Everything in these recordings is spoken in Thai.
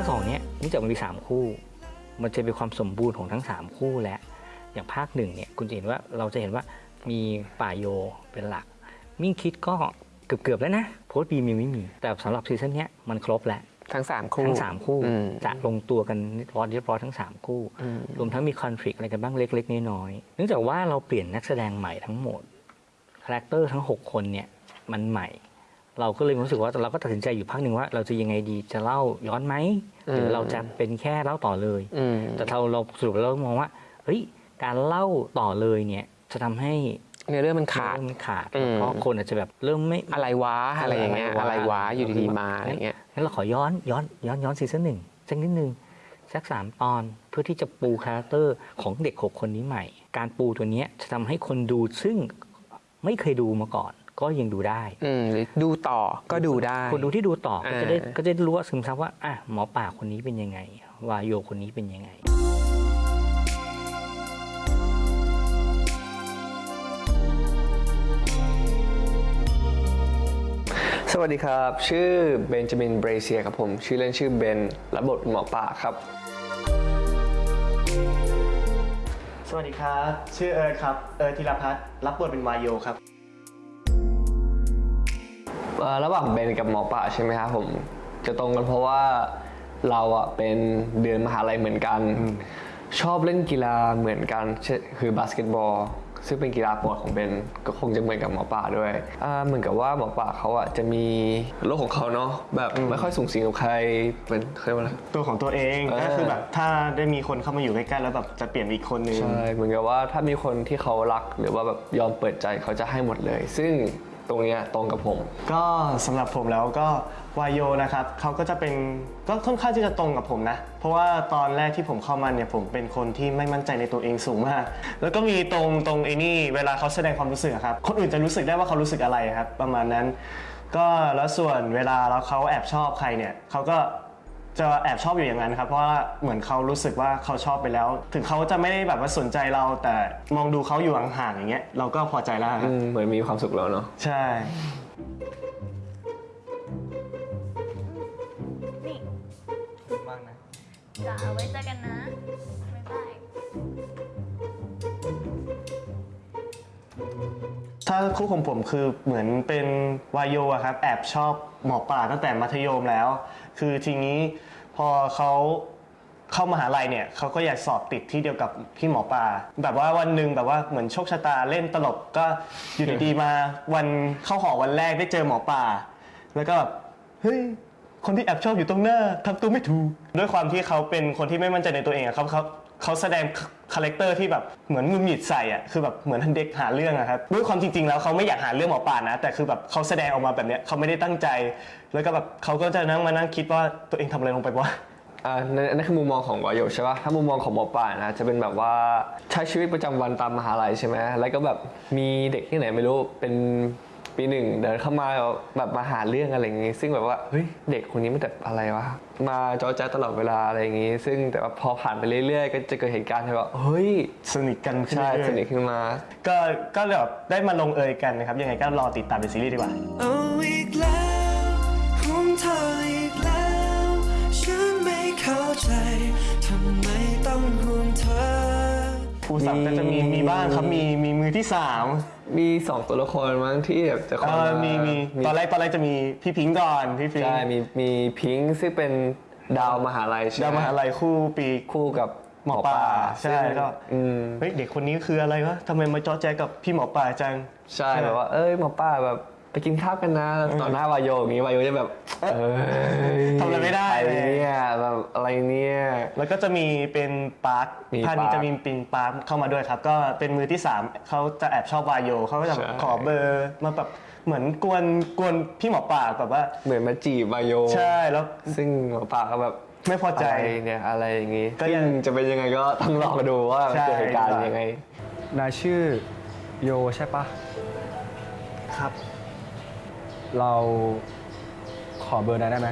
าคสองเนี้ยเนื่องจากมันมีสามคู่ มันจะเป็นความสมบูรณ์ของทั้งสามคู่และ อย่างภาคหนึ่งเนี่ยคุณจะเห็นว่าเราจะเห็นว่ามีป่าโยเป็นหลัก มิ่งคิทก็เกือบๆแล้วนะโฟร์ทบีมีไม่มี แต่สำหรับซีซั่นเนี้ยมันครบแล้วทั้งสามคู่ทั้งสามคู่อืมจะลงตัวกันร้อยเรียบร้อยทั้งสามคู่อืมรวมทั้งมี conflict อะไรกันบ้างเล็กๆน้อยๆเนื่องจากว่าเราเปลี่ยนนักแสดงใหม่ทั้งหมด character ทั้ง 6 คนเนี่ยมันใหม่ เราก็เลยรู้สึกว่าเราก็ตัดสินใจอยู่พักหนึ่งว่า เราจะยังไงดีจะเล่าย้อนไหมหรือเราจะเป็นแค่เล่าต่อเลยอืมแต่เราเราสรุปแล้วเรามองว่าเฮ้ยการเล่าต่อเลยเนี่ยจะทำให้เนื้อเรื่องมันขาดเรื่องมันขาดอืมแล้วก็คนอาจจะแบบเริ่มไม่อะไรวะอะไรอย่างเงี้ยอะไรวะอยู่ดีๆมาอะไรเงี้ยงั้นเราขอย้อนย้อนย้อนย้อนซีซั่นหนึ่งสักนิดนึงสักสามตอนเพื่อที่จะปู character ของเด็กหกคนนี้ใหม่ การปูตัวเนี้ยจะทำให้คนดูซึ่งไม่เคยดูมาก่อน ก็ยังดูได้อืมหรือดูต่อก็ดูได้ คนดูที่ดูต่อก็จะได้อ่าก็จะได้รู้ว่าซึมซับว่าอะหมอป่าคนนี้เป็นยังไงวายโยคนนี้เป็นยังไงสวัสดีครับ ชื่อเบนจามินเบรเซียครับผม ชื่อเล่นชื่อเบนรับบทเป็นหมอป่าครับ สวัสดีครับ ชื่อเอิร์ธครับ เอิร์ธธีรพัฒน์รับบทเป็นวาโยครับเอ่อ ระหว่างเบนกับหมอป่าใช่ไหมครับผมจะตรงกันเพราะว่าเราอะเป็นเดือนมหาลัยเหมือนกัน ชอบเล่นกีฬาเหมือนกันเช่นคือบาสเกตบอล ซึ่งเป็นกีฬาโปรดของเบนก็คงจะเหมือนกับหมอป่าด้วยอ่าเหมือนกับว่าหมอป่าเขาอะจะมีโลกของเขาเนาะแบบไม่ค่อยสุงสิงกับใครเป็นเคยว่าอะไรตัวของตัวเองเออก็คือแบบถ้าได้มีคนเข้ามาอยู่ใกล้ๆแล้วแบบจะเปลี่ยนอีกคนนึงใช่เหมือนกับว่าถ้ามีคนที่เขารักหรือว่าแบบยอมเปิดใจเขาจะให้หมดเลย ซึ่ง ตรงเนี้ยตรงกับผม ก็สำหรับผมแล้วก็วายโยนะครับเขาก็จะเป็นก็ค่อนข้างที่จะตรงกับผมนะ เพราะว่าตอนแรกที่ผมเข้ามาเนี่ยผมเป็นคนที่ไม่มั่นใจในตัวเองสูงมาก แล้วก็มีตรงตรงไอ้นี่เวลาเขาแสดงความรู้สึกอะครับคนอื่นจะรู้สึกได้ว่าเขารู้สึกอะไรครับ ประมาณนั้น ก็แล้วส่วนเวลาแล้วเขาแอบชอบใครเนี่ยเขาก็ จะแอบชอบอยู่อย่างนั้นครับ เพราะว่าเหมือนเขารู้สึกว่าเขาชอบไปแล้ว ถึงเขาจะไม่ได้แบบว่าสนใจเรา แต่มองดูเขาอยู่ห่างๆอย่างเงี้ยเราก็พอใจแล้วคอืรับมเหมือนมีความสุขแล้วเนาะ ใช่ นี่มากนะจ๋าไว้เจอกันนะ บ๊ายบาย ถ้าคู่ของผมคือเหมือนเป็นวาโยอะครับ แอบชอบหมอป่าตั้งแต่มัธยมแล้ว คือทีนี้พอเขาเข้ามหาลัยเนี่ยเขาก็อยากสอบติดที่เดียวกับพี่หมอป่าแบบว่าวันหนึ่งแบบว่าเหมือนโชคชะตาเล่นตลกก็อยู่ดีๆมาวันเข้าหอวันแรกได้เจอหมอป่าแล้วก็แบบเฮ้ยคนที่แอบชอบอยู่ตรงหน้าทำตัวไม่ถูกด้วยความที่เขาเป็นคนที่ไม่มั่นใจในตัวเองอะเขาเขาเขาแสดง character ที่แบบเหมือนหงุดหงิดใส่อะคือแบบเหมือนเด็กหาเรื่องอะครับด้วยความจริง ๆ แล้วเขาไม่อยากหาเรื่องหมอป่านะ แต่คือแบบเขาแสดงออกมาแบบเนี้ยเขาไม่ได้ตั้งใจ แล้วก็แบบเขาก็จะนั่งมานั่งคิดว่าตัวเองทำอะไรลงไปวะอ่านั่นคือมุมมองของวายโยใช่ป่ะถ้ามุมมองของหมอป่านะจะเป็นแบบว่าใช้ชีวิตประจำวันตามมหาลัยใช่ไหมแล้วก็แบบมีเด็กที่ไหนไม่รู้เป็น ปีหนึ่งเดินเข้ามาแบบมาหาเรื่องอะไรอย่างงี้ ซึ่งแบบว่าเฮ้ยเด็กคนนี้มันแบบอะไรวะมาจอแจ๊ตลอดเวลาอะไรอย่างงี้ ซึ่งแต่ว่าพอผ่านไปเรื่อยๆ ก็จะเกิดเหตุการณ์ที่ว่าเฮ้ยสนิทกันขึ้นใช่เรื่อยๆสนิทขึ้นมาก็ก็เลยแบบได้มาลงเอยกันนะครับยังไงก็รอติดตามในซีรีส์ดีกว่า เอาอีกแล้วห่วงเธออีกแล้ว ฉันไม่เข้าใจ ทำไมต้องห่วงเธอ ครูสับก็จะมีมีบ้างครับมีมีมือที่สามมีสองตัวละครมั้งที่แบบจะเอเข้าอมามีมีตอนแรกตอนแรกจะมีพี่พิงค์ก่อนพี่พิงค์ใช่มีมีพิงค์ซึ่งเป็นดาวมหาลัยใช่ไหมดาวมหาลัยคู่ปีคู่กับหมอปลาใช่ซึ่งก็อืมเฮ้ยเด็กคนนี้คืออะไรวะทำไมมาจ้อแจกับพี่หมอปลาจัง ใช่แบบว่า เอ้ยหมอป้าแบบ ไปกินข้าวกันนะต่อหน้าวายโยอย่างงี้วายโยจะแบบเอ้ยทำอะไรไม่ได้อะไรเลยเนี่ยแบบอะไรเนี่ยแล้วก็จะมีเป็นปาร์คมีภาคนี้ปาร์คจะมีปิงปาร์คเข้ามาด้วยครับ ก็เป็นมือที่สามเขาจะแอบชอบวายโยเขาก็จะใช่ขอเบอร์มาแบบเหมือนกวนกวนพี่หมอปลาแบบว่าเหมือนมาจีบวายโยใช่แล้วซึ่งหมอป้าก็แบบไม่พอใจอะไรเนี่ยอะไรอย่างงี้ก็ซึ่ยังงจะเป็นยังไงก็ต้องรอมาดูว่าใช่เกิดเหตุการณ์ยังไงนายชื่อโยใช่ปะครับ เราขอเบอร์นายได้ไหม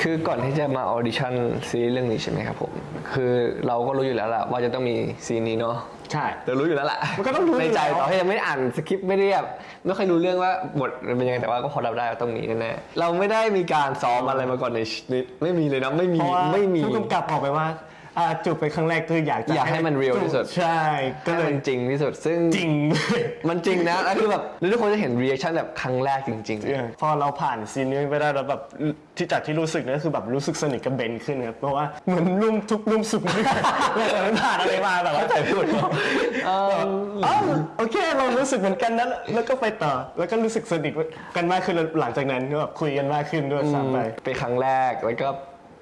คือก่อนที่จะมา audition ซีรีส์เรื่องนี้ใช่ไหมครับผม คือเราก็รู้อยู่แล้วแหละว่าจะต้องมี scene นี้เนาะใช่แต่รู้อยู่แล้วแหละมันก็ต้องรู้ในใจอยู่แล้ว ต่อให้ยังไม่ได้อ่านสคริปต์ไม่ได้แบบไม่ค่อยรู้เรื่องว่าบทมันเป็นยังไงแต่ว่าก็พอรับได้ว่าตรงนี้แน่ๆเราไม่ได้มีการซ้อมอะไรมาก่อนในชีวิตไม่มีเลยนะไม่มีเพราะว่าไม่มี ผู้กำกับบอกไปว่า อ่าจูบไปครั้งแรกคืออยากจะอยากให้มัน real ที่สุด ใช่ ก็ก็เลยเป็นจริงที่สุด ซึ่งจริง มันจริงนะแล้วคือแบบแล้วทุกคนจะเห็น reaction แบบครั้งแรกจริงๆ พอเราผ่านซีนนี้ไปได้แล้วแบบที่จากที่รู้สึกเนี่ยคือแบบรู้สึกสนิทกับเบนขึ้นครับเพราะว่าเหมือนร่วมทุกข์ร่วมสุขด้วยกันเราเหมือนผ่านอะไรมาแบบว่าเข้าใจพูดเอออ๋อโอเคเรารู้สึกเหมือนกันนั้นแล้วก็ไปต่อแล้วก็รู้สึกสนิทกันมากขึ้นหลังจากนั้นก็แบบคุยกันมากขึ้นด้วยซ้ำไปเป็นครั้งแรกแล้วก็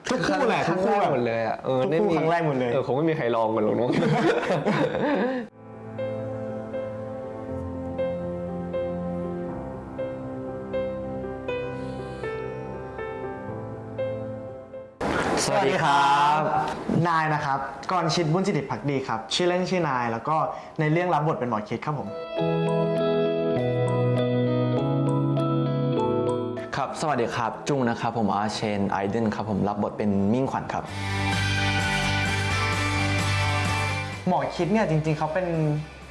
ทุกคู่แหละครั้งทุกคู่แรกหมดเลยอะเออทุกคู่ไม่มีครั้งแรกหมดเลยเออคงไม่มีใครลองกันหรอกน้องสวัสดีครับ นายนะครับกรชิดบุญจิติพักดีครับ ชื่อเล่นชื่อนาย แล้วก็ในเรื่องรับบทเป็นหมอคิดครับผม สวัสดีครับ จุงนะครับผมอาเชนไอเดนครับผมรับบทเป็นมิ่งขวัญครับ หมอคิดเนี่ยจริงๆเขาเป็น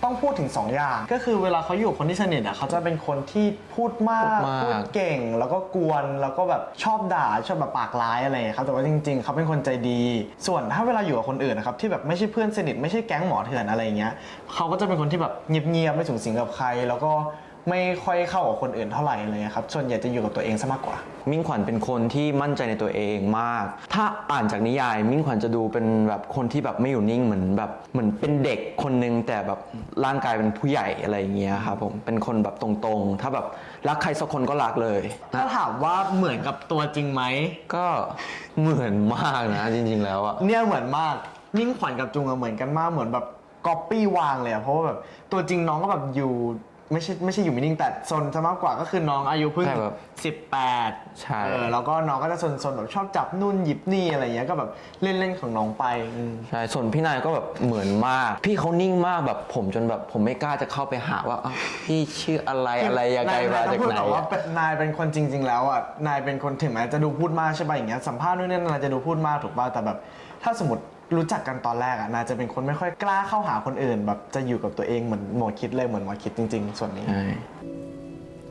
ต้องพูดถึง 2 อย่าง ก็คือเวลาเขาอยู่กับคนที่สนิทอะเขาจะเป็นคนที่พูดมากพูดมากพูดเก่ง แล้วก็กวนแล้วก็แบบชอบด่าชอบแบบปากร้ายอะไรอย่างเงี้ยครับแต่ว่าจริง ๆเขาเป็นคนใจดี ส่วนถ้าเวลาอยู่กับคนอื่นนะครับที่แบบไม่ใช่เพื่อนสนิทไม่ใช่แก๊งหมอเถื่อนอะไรอย่างเงี้ยเขาก็จะเป็นคนที่แบบเงียบๆไม่สูงสิงกับใคร แล้วก็ ไม่ค่อยเข้ากับคนอื่นเท่าไหร่อะไรเลยครับส่วนใหญ่จะอยู่กับตัวเองซะมากกว่า มิ่งขวัญเป็นคนที่มั่นใจในตัวเองมาก ถ้าอ่านจากนิยาย มิ่งขวัญจะดูเป็นแบบคนที่แบบไม่อยู่นิ่งเหมือนแบบเหมือนเป็นเด็กคนนึงแต่แบบร่างกายเป็นผู้ใหญ่อะไรอย่างเงี้ยครับผมเป็นคนแบบตรงๆ ถ้าแบบรักใครสักคนก็รักเลยถ้าถามว่าเหมือนกับตัวจริงไหมก็เหมือนมากนะจริง ๆ แล้วอะเนี่ยเหมือนมากมิ่งขวัญกับจุงอะเหมือนกันมากเหมือนแบบก๊อปปี้วางเลยอะเพราะว่าแบบตัวจริงน้องก็แบบอยู่ ไม่ใช่ไม่ใช่อยู่ไม่นิ่งแต่ซนจะมากกว่าก็คือน้องอายุเพิ่งใช่แบบสิบแปดใช่ เออแล้วก็น้องก็จะซนซนๆแบบชอบจับนู่นหยิบนี่อะไรอย่างเงี้ยก็แบบเล่นเล่นๆของน้องไปอืม ใช่ ส่วนพี่นายก็แบบเหมือนมาก พี่เขานิ่งมากแบบผมจนแบบผมไม่กล้าจะเข้าไปหาว่าอ้าวพี่ชื่ออะไรอะไรยังไงนมาจากต้องพูดไหนก่อนว่าอะ เป็นนายเป็นคนจริง ๆ แล้วอะ นายเป็นคนถึงแม้จะดูพูดมากใช่ป่ะอย่างเงี้ยสัมภาษณ์นู่นนี่นายจะดูพูดมากถูกป่ะแต่แบบ ถ้าสมมติ รู้จักกันตอนแรกอะนายจะเป็นคนไม่ค่อยกล้าเข้าหาคนอื่น แบบจะอยู่กับตัวเองเหมือนหมอคิดเลยเหมือนหมอคิดจริง ๆ ส่วนนี้ใช่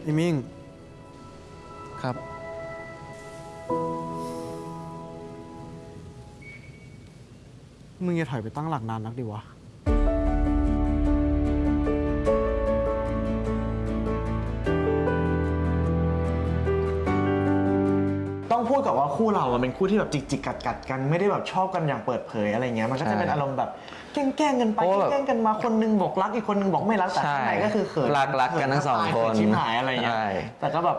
ไอ้มิ่งครับ มึงจะถอยไปตั้งหลักนานนักดิวะ พูดกับว่าคู่เราอะเป็นคู่ที่แบบจิกจิกกัดกัดๆกันไม่ได้แบบชอบกันอย่างเปิดเผยอะไรเงี้ยมันก็จะเป็นอารมณ์แบบแกล้งๆกันไปเพราะว่าแบบแกล้งๆกันมาคนนึงบอกรักอีกคนนึงบอกไม่รักแต่ใช่ข้างในก็คือเขินรักรักกันทั้งสองเขิคนชิบหายอะไรเงี้ยใช่แต่ก็แบบ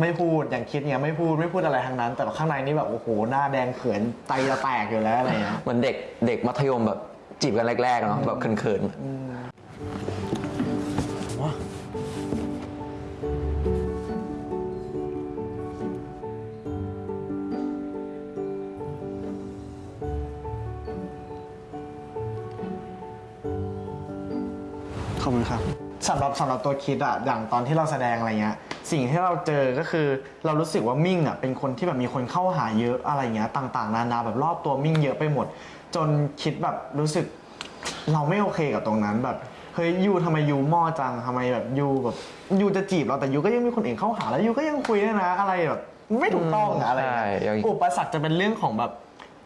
ไม่พูดอย่างคิดเนี้ยไม่พูดไม่พูดอะไรทั้งนั้น แต่ว่าข้างในนี่แบบโอ้โหหน้าแดงเขินใจจะแตกอยู่แล้วอะไรเงี้ยเหมือนเด็กเด็กมัธยมแบบจีบกันแรกๆเนาะแบบเขินๆ อบคุณครับสำหรับสำหรับตัวคิดอะอย่างตอนที่เราแสดงอะไรเงี้ยสิ่งที่เราเจอก็คือเรารู้สึกว่ามิ่งอะเป็นคนที่แบบมีคนเข้าหาเยอะอะไรเงี้ยต่างๆ นานาแบบรอบตัวมิ่งเยอะไปหมด จนคิดแบบรู้สึก เราไม่โอเคกับตรงนั้นแบบเฮ้ยยูทำไมยูหม้อจังทำไมแบบยูแบบยูจะจีบเราแต่ยูก็ยังมีคนอื่นเข้าหาแล้วยูก็ยังคุยด้วยนะ อะไรแบบไม่ถูกต้องอะอะไรใช่เงี้ยอย่างอุปสรรคจะเป็นเรื่องของแบบ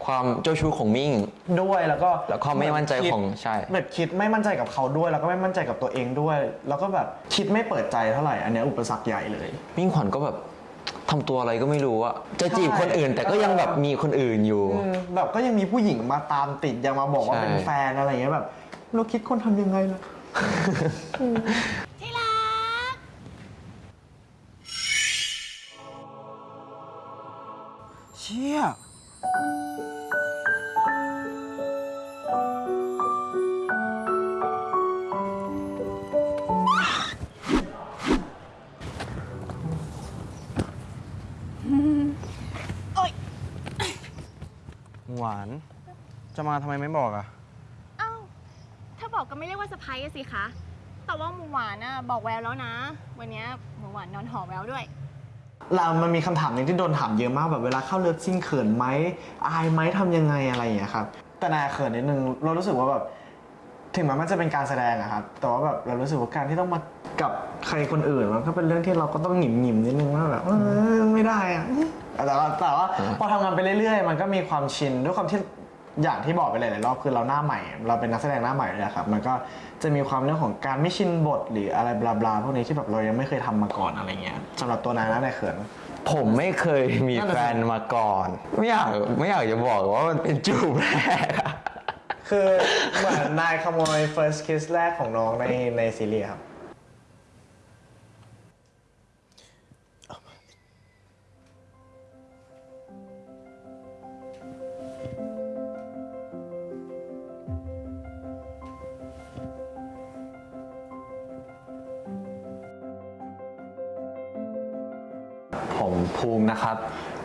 ความเจ้าชู้ของมิ่ง ด้วยแล้วก็แล้วความไม่มั่นใจของใช่แบบคิดไม่มั่นใจกับเขาด้วย แล้วก็ไม่มั่นใจกับตัวเองด้วย แล้วก็แบบคิดไม่เปิดใจเท่าไหร่อันเนี้ยอุปสรรคใหญ่เลย มิ่งขวัญก็แบบทำตัวอะไรก็ไม่รู้อะจะจีบคนอื่นแต่ก็ยังแบบมีคนอื่นอยู่อืมแบบก็ยังมีผู้หญิงมาตามติดยังมาบอกว่าใช่เป็นแฟนอะไรอย่างเงี้ยแบบเราคิดคนทำยังไงล่ะที่รักเชี่ย วาน จะมาทำไมไม่บอกอะเอ้าถ้าบอกก็ไม่เรียกว่าสะพายสิคะ แต่ว่าหมูหวานน่ะบอกแววแล้วนะ วันเนี้ยหมูหวานนอนหอแววด้วย เรามันมีคำถามหนึ่งที่โดนถามเยอะมากแบบเวลาเข้าเลิฟซิ่งเขินไหมอายไหมทำยังไงอะไรอย่างเงี้ยครับ แต่นายเขินนิดนึงเรารู้สึกว่าแบบ ถึงแม้มันจะเป็นการแสดงอะครับ แต่ว่าแบบเรารู้สึกว่าการที่ต้องมากับใครคนอื่นมันก็เป็นเรื่องที่เราก็ต้องหงิมหงิมนิดนึงว่าแบบเออไม่ได้อะแต่ว่าแต่ว่าพอทำงานไปเรื่อยๆ มันก็มีความชินด้วยความที่อย่างที่บอกไปหลายๆรอบคือเราหน้าใหม่ เราเป็นนักแสดงหน้าใหม่เลยครับมันก็จะมีความเรื่องของการไม่ชินบทหรืออะไรบลาๆพวกนี้ที่แบบเรายังไม่เคยทำมาก่อนอะไรเงี้ยสำหรับตัวนายนะนายเขินผมไม่เคยมีแฟนมาก่อน ไม่อยากไม่อยากจะบอกว่ามันเป็นจูบแรกอะ คือเหมือนนายขโมย first kiss แรกของน้องในในซีรีส์ครับ ผมภูมินะครับ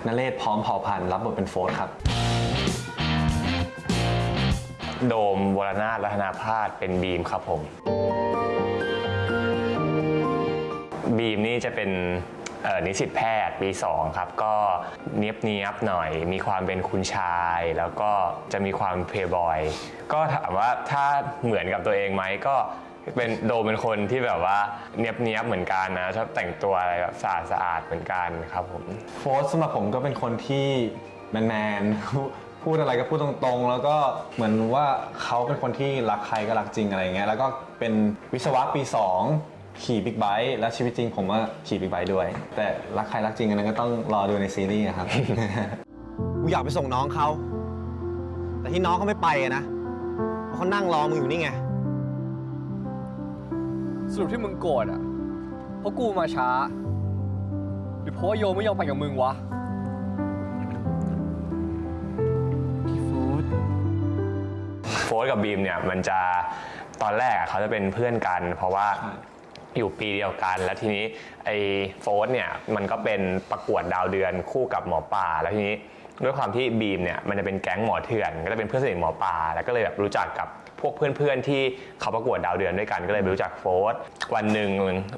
นเรศพร้อมเผ่าพันธุ์รับบทเป็นโฟร์ครับ โดมวรนาถรัตนาพาสเป็นบีมครับผม บีมนี่จะเป็นนิสิตแพทย์ปี2ครับ ก็เนียบเนียบหน่อย มีความเป็นคุณชาย แล้วก็จะมีความเพย์บอย ก็ถามว่าถ้าเหมือนกับตัวเองไหมก็เป็นโดมเป็นคนที่แบบว่าเนียบเนียบเหมือนกันนะชอบแต่งตัวอะไรแบบสะอาดสะอาดเหมือนกันครับผมโฟร์สำหรับผมก็เป็นคนที่แมนแมน พูดอะไรก็พูดตรงๆ แล้วก็เหมือนว่าเขาเป็นคนที่รักใครก็รักจริงอะไรเงี้ยแล้วก็เป็นวิศวะปี 2 ขี่บิ๊กไบค์แล้วชีวิตจริงผมก็ขี่บิ๊กไบค์ด้วย แต่รักใครรักจริงอันนั้นก็ต้องรอดูในซีรีส์นะครับ กูอยากไปส่งน้องเขา แต่ที่น้องเขาไม่ไปอะนะเพราะเขานั่งรอมึงอยู่นี่ไง สรุปที่มึงโกรธอะ เพราะกูมาช้า หรือเพราะว่าโยไม่ยอมไปกับมึงวะ โฟร์ทกับบีมเนี่ยมันจะตอนแรกอะเขาจะเป็นเพื่อนกัน เพราะว่าอยู่ปีเดียวกัน แล้วทีนี้ไอ้โฟร์ทเนี่ยมันก็เป็นประกวดดาวเดือนคู่กับหมอป่า แล้วทีนี้ด้วยความที่บีมเนี่ยมันจะเป็นแก๊งหมอเถื่อน ก็จะเป็นเพื่อนสนิทหมอป่า แล้วก็เลยแบบรู้จักกับพวกเพื่อนๆที่เขาประกวดดาวเดือนด้วยกันก็เลยไปรู้จักโฟร์วันหนึ่ง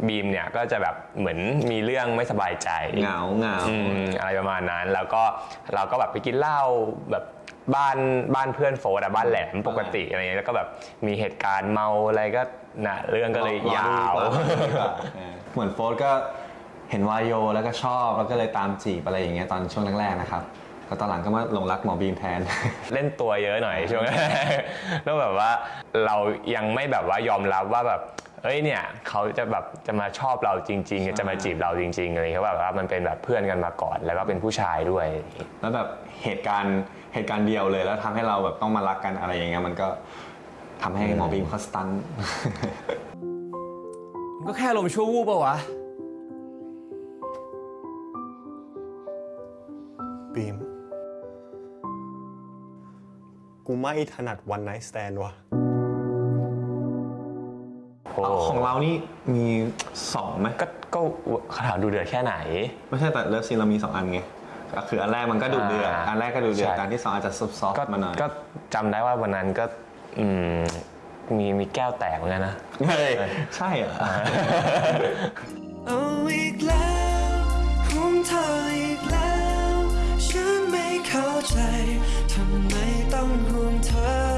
บีมเนี่ยก็จะแบบเหมือนมีเรื่องไม่สบายใจเหงาเหงาอืมอะไรประมาณนั้น แล้วก็เราก็แบบไปกินเหล้าแบบ บ้านบ้านเพื่อนโฟร์อะบ้านแหลมปกติอะไรเงี้ยแล้วก็แบบมีเหตุการณ์เมาอะไรก็นะเรื่องก็เลยยาวรอดูดีกว่าเออเหมือนโฟร์ก็เห็นวายโยแล้วก็ชอบแล้วก็เลยตามจีบอะไรอย่างเงี้ยตอนช่วงแรกๆนะครับแล้วตอนหลังก็มาหลงรักหมอบีมแทน เล่นตัวเยอะหน่อยช่วงแรกแล้วแบบว่าเรายังไม่แบบว่ายอมรับว่าแบบ เอ้ยเนี่ยเขาจะแบบจะมาชอบเราจริง ๆ จะมาจีบเราจริงๆอะไรเขาแบบว่ามันเป็นแบบเพื่อนกันมาก่อน แล้วก็เป็นผู้ชายด้วย แล้วแบบเหตุการณ์เหตุการณ์เดียวเลย แล้วทำให้เราแบบต้องมารักกันอะไรอย่างเงี้ยมันก็ทำให้หมอบีมเขาสตันมันก็แค่อารมณ์ชั่ววูบปะวะบีม กูไม่ถนัด one night stand ว่ะโอ้ ของเรานี่มีสองไหมก็ก็ถามดูเดือดแค่ไหน ไม่ใช่แต่ love scene เรามีสองอันไงก็คืออันแรกมันก็ดูเดือดอันแรกก็ดูเดือดอันที่สองอาจจะ soft soft มาหน่อยก็จำได้ว่าวันนั้นก็อืมมีมีแก้วแตกเหมือนกันนะใช่เหรอเอีกแล้วขงเธออีกแล้ว ฉันไม่เข้าใจทำไมต้องห่วงเธอ